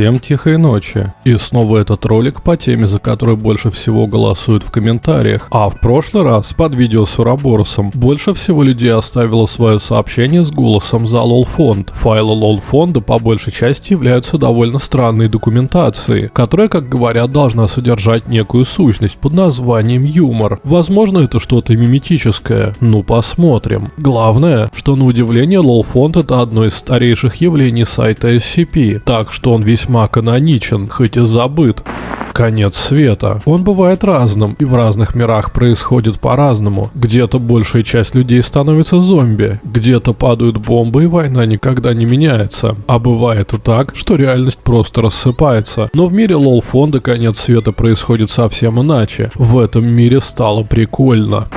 Всем тихой ночи. И снова этот ролик по теме, за которую больше всего голосуют в комментариях. А в прошлый раз под видео с Ураборосом больше всего людей оставило свое сообщение с голосом за лол фонд. Файлы лол фонда по большей части являются довольно странной документацией, которая, как говорят, должна содержать некую сущность под названием юмор. Возможно это что-то миметическое. Ну посмотрим. Главное, что на удивление лол фонд это одно из старейших явлений сайта SCP, так что он весьма каноничен, хоть и забыт. Конец света. Он бывает разным, и в разных мирах происходит по-разному. Где-то большая часть людей становится зомби, где-то падают бомбы и война никогда не меняется. А бывает и так, что реальность просто рассыпается. Но в мире лол-фонда конец света происходит совсем иначе. В этом мире стало прикольно.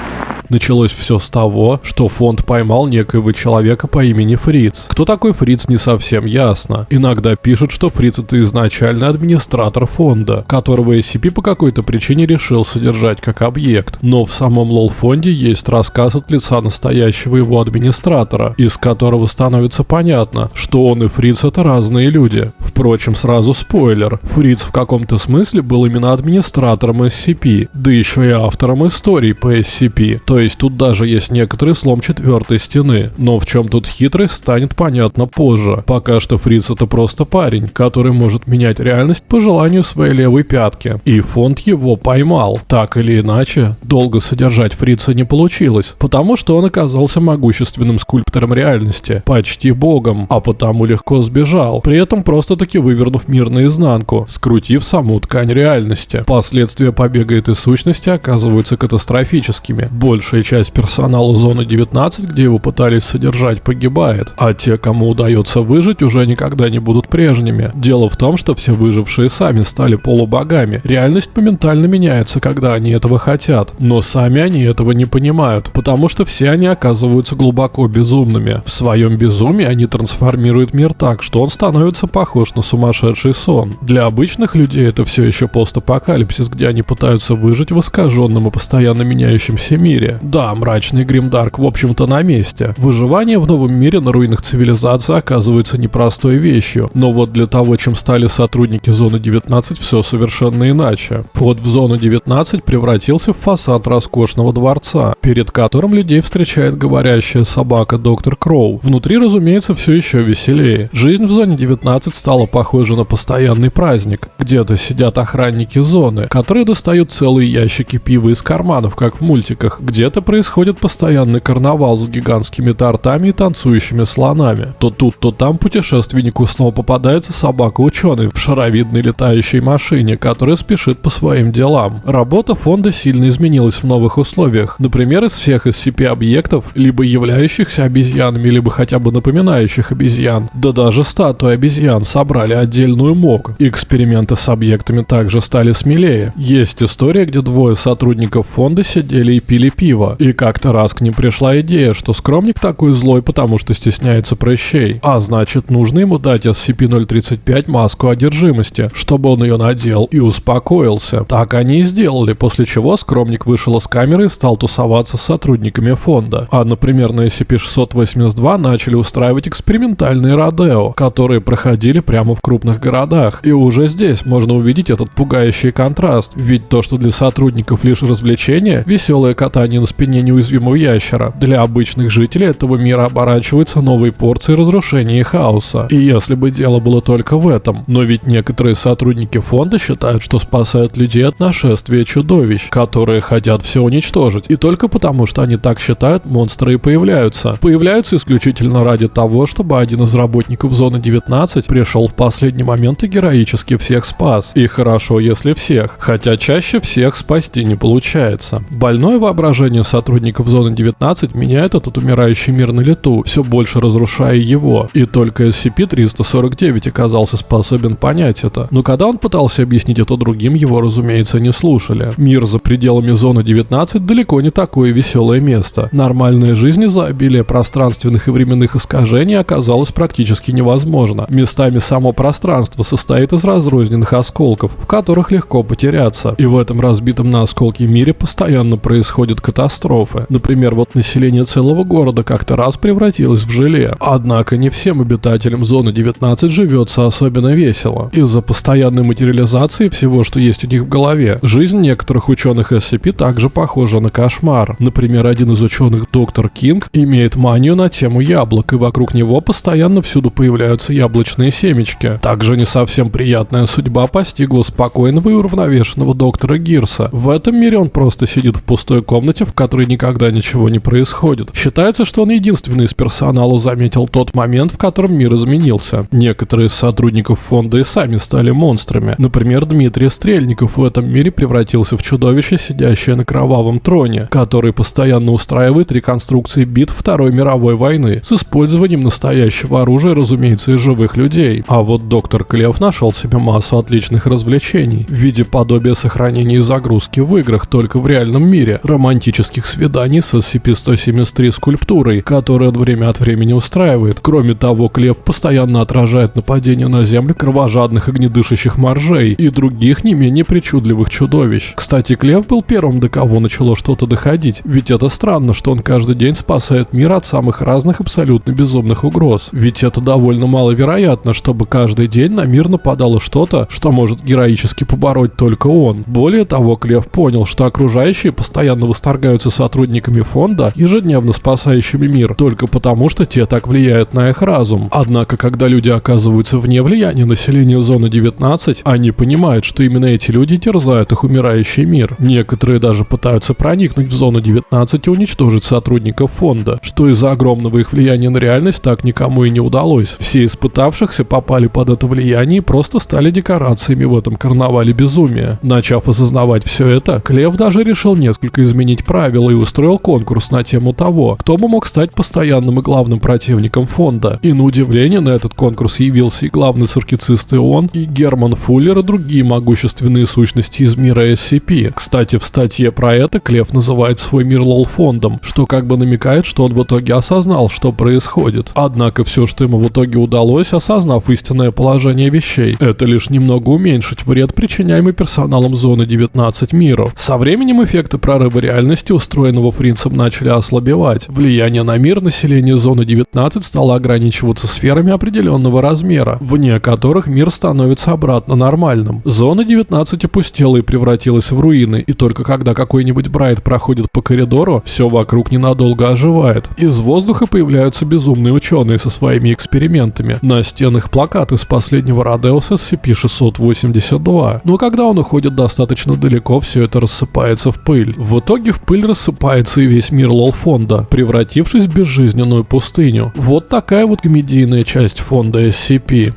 Началось все с того, что фонд поймал некоего человека по имени Фриц. Кто такой Фриц не совсем ясно. Иногда пишут, что Фриц это изначально администратор фонда, которого SCP по какой-то причине решил содержать как объект. Но в самом лол-фонде есть рассказ от лица настоящего его администратора, из которого становится понятно, что он и Фриц это разные люди. Впрочем, сразу спойлер. Фриц в каком-то смысле был именно администратором SCP, да еще и автором историй по SCP. То есть тут даже есть некоторый слом четвертой стены. Но в чем тут хитрость станет понятно позже. Пока что Фриц это просто парень, который может менять реальность по желанию своей левой пятки. И фонд его поймал. Так или иначе, долго содержать Фрица не получилось, потому что он оказался могущественным скульптором реальности, почти богом, а потому легко сбежал, при этом просто-таки вывернув мир наизнанку, скрутив саму ткань реальности. Последствия побега этой сущности оказываются катастрофическими. Большая часть персонала зоны 19, где его пытались содержать, погибает, а те, кому удается выжить, уже никогда не будут прежними. Дело в том, что все выжившие сами стали полубогами. Реальность моментально меняется, когда они этого хотят, но сами они этого не понимают, потому что все они оказываются глубоко безумными. В своем безумии они трансформируют мир так, что он становится похож на сумасшедший сон. Для обычных людей это все еще постапокалипсис, где они пытаются выжить в искаженном и постоянно меняющемся мире. Да, мрачный Гримдарк в общем-то на месте. Выживание в новом мире на руинах цивилизации оказывается непростой вещью, но вот для того, чем стали сотрудники Зоны 19, все совершенно иначе. Вход в Зону 19 превратился в фасад роскошного дворца, перед которым людей встречает говорящая собака Доктор Кроу. Внутри, разумеется, все еще веселее. Жизнь в Зоне 19 стала похожа на постоянный праздник. Где-то сидят охранники зоны, которые достают целые ящики пива из карманов, как в мультиках. Где-то происходит постоянный карнавал с гигантскими тортами и танцующими слонами. То тут, то там путешественнику снова попадается собака-ученый в шаровидной летающей машине, которая спешит по своим делам. Работа фонда сильно изменилась в новых условиях. Например, из всех SCP-объектов, либо являющихся обезьянами, либо хотя бы напоминающих обезьян, да даже статуи обезьян собрали отдельную МОК. Эксперименты с объектами также стали смелее. Есть история, где двое сотрудников фонда сидели и пили пиво, и как-то раз к ним пришла идея, что скромник такой злой, потому что стесняется прыщей, а значит нужно ему дать SCP-035 маску одержимости, чтобы он ее надел и успокоился. Так они и сделали, после чего скромник вышел из камеры и стал тусоваться с сотрудниками фонда. А, например, на SCP-682 начали устраивать экспериментальные родео, которые проходили прямо в крупных городах. И уже здесь можно увидеть этот пугающий контраст, ведь то, что для сотрудников лишь развлечение, веселое катание на спине неуязвимого ящера, для обычных жителей этого мира оборачивается новой порцией разрушения и хаоса. И если бы дело было только в этом, но ведь некоторые сотрудники фонда считают, что спасают людей от нашествия чудовищ, которые хотят все уничтожить, и только потому, что они так считают, монстры и появляются. Появляются исключительно ради того, чтобы один из работников зоны 19 пришел в последний момент и героически всех спас. И хорошо, если всех, хотя чаще всех спасти не получается. Больное воображение сотрудников зоны 19 меняет этот умирающий мир на лету, все больше разрушая его. И только SCP-349 оказался способен понять это. Но когда он пытался объяснить это другим, его, разумеется, не слушали. Мир за пределами зоны 19 далеко не такое веселое место. Нормальная жизнь из-за обилия пространственных и временных искажений оказалась практически невозможна. Местами само пространство состоит из разрозненных осколков, в которых легко потеряться. И в этом разбитом на осколки мире постоянно происходит катастрофа катастрофы. Например, вот население целого города как-то раз превратилось в желе. Однако не всем обитателям зоны 19 живется особенно весело. Из-за постоянной материализации всего, что есть у них в голове, жизнь некоторых ученых SCP также похожа на кошмар. Например, один из ученых, доктор Кинг, имеет манию на тему яблок, и вокруг него постоянно всюду появляются яблочные семечки. Также не совсем приятная судьба постигла спокойного и уравновешенного доктора Гирса. В этом мире он просто сидит в пустой комнате, в которой никогда ничего не происходит. Считается, что он единственный из персонала заметил тот момент, в котором мир изменился. Некоторые из сотрудников фонда и сами стали монстрами. Например, Дмитрий Стрельников в этом мире превратился в чудовище, сидящее на кровавом троне, который постоянно устраивает реконструкции битв Второй мировой войны с использованием настоящего оружия, разумеется, из живых людей. А вот доктор Клев нашел себе массу отличных развлечений в виде подобия сохранения загрузки в играх только в реальном мире, романтических свиданий с SCP-173 скульптурой, которая время от времени устраивает. Кроме того, Клев постоянно отражает нападения на Землю кровожадных огнедышащих моржей и других не менее причудливых чудовищ. Кстати, Клев был первым, до кого начало что-то доходить, ведь это странно, что он каждый день спасает мир от самых разных абсолютно безумных угроз. Ведь это довольно маловероятно, чтобы каждый день на мир нападало что-то, что может героически побороть только он. Более того, Клев понял, что окружающие постоянно восторгаются сотрудниками фонда, ежедневно спасающими мир, только потому, что те так влияют на их разум. Однако, когда люди оказываются вне влияния населения зоны 19, они понимают, что именно эти люди терзают их умирающий мир. Некоторые даже пытаются проникнуть в зону 19 и уничтожить сотрудников фонда, что из-за огромного их влияния на реальность так никому и не удалось. Все испытавшихся попали под это влияние и просто стали декорациями в этом карнавале безумия. Начав осознавать все это, Клев даже решил несколько изменить правила и устроил конкурс на тему того, кто бы мог стать постоянным и главным противником фонда. И на удивление на этот конкурс явился и главный саркицист ИОН, и Герман Фуллер, и другие могущественные сущности из мира SCP. Кстати, в статье про это Клев называет свой мир лол-фондом, что как бы намекает, что он в итоге осознал, что происходит. Однако все, что ему в итоге удалось, осознав истинное положение вещей, это лишь немного уменьшить вред, причиняемый персоналом зоны 19 миру. Со временем эффекты прорыва реальности, устроенного Фринцем, начали ослабевать. Влияние на мир населения зоны 19 стало ограничиваться сферами определенного размера, вне которых мир становится обратно нормальным. Зона 19 опустела и превратилась в руины, и только когда какой-нибудь Брайт проходит по коридору, все вокруг ненадолго оживает. Из воздуха появляются безумные ученые со своими экспериментами. На стенах плакаты с последнего Родеуса SCP-682. Но когда он уходит достаточно далеко, все это рассыпается в пыль. В итоге в пыль рассыпается и весь мир лол-фонда, превратившись в безжизненную пустыню. Вот такая вот комедийная часть фонда SCP.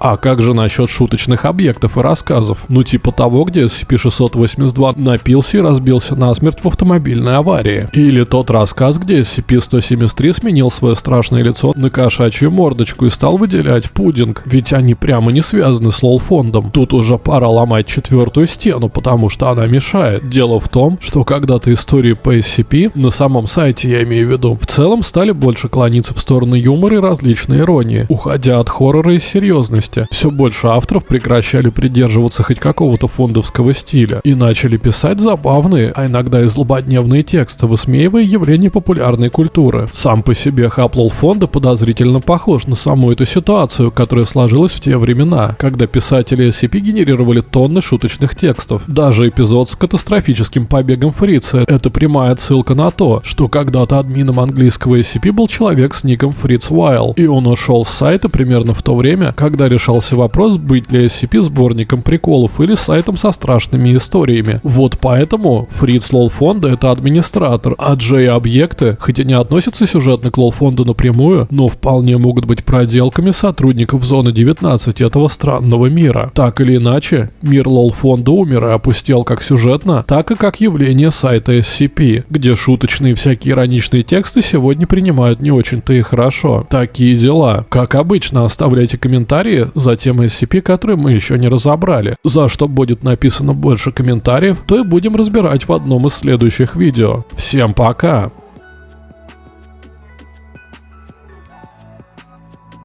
А как же насчет шуточных объектов и рассказов? Ну типа того, где SCP-682 напился и разбился насмерть в автомобильной аварии. Или тот рассказ, где SCP-173 сменил свое страшное лицо на кошачью мордочку и стал выделять пудинг, ведь они прямо не связаны с лол-фондом. Тут уже пора ломать четвертую стену, потому что она мешает. Дело в том, что когда-то истории по SCP, на самом сайте я имею в виду, в целом стали больше клониться в сторону юмора и различной иронии, уходя от хоррора и серьезности месте. Все больше авторов прекращали придерживаться хоть какого-то фондовского стиля и начали писать забавные, а иногда и злободневные тексты, высмеивая явления популярной культуры. Сам по себе хаплол фонда подозрительно похож на саму эту ситуацию, которая сложилась в те времена, когда писатели SCP генерировали тонны шуточных текстов. Даже эпизод с катастрофическим побегом Фрица — это прямая ссылка на то, что когда-то админом английского SCP был человек с ником Фриц Уайл, и он ушел с сайта примерно в то время, когда решался вопрос, быть ли SCP сборником приколов или сайтом со страшными историями. Вот поэтому Фриц Лолфонда это администратор, а J-объекты, хоть и не относятся сюжетно к Лолфонду напрямую, но вполне могут быть проделками сотрудников Зоны 19 этого странного мира. Так или иначе, мир Лолфонда умер и опустел как сюжетно, так и как явление сайта SCP, где шуточные всякие ироничные тексты сегодня принимают не очень-то и хорошо. Такие дела. Как обычно, оставляйте комментарии, за тем SCP, который мы еще не разобрали. За что будет написано больше комментариев, то и будем разбирать в одном из следующих видео. Всем пока!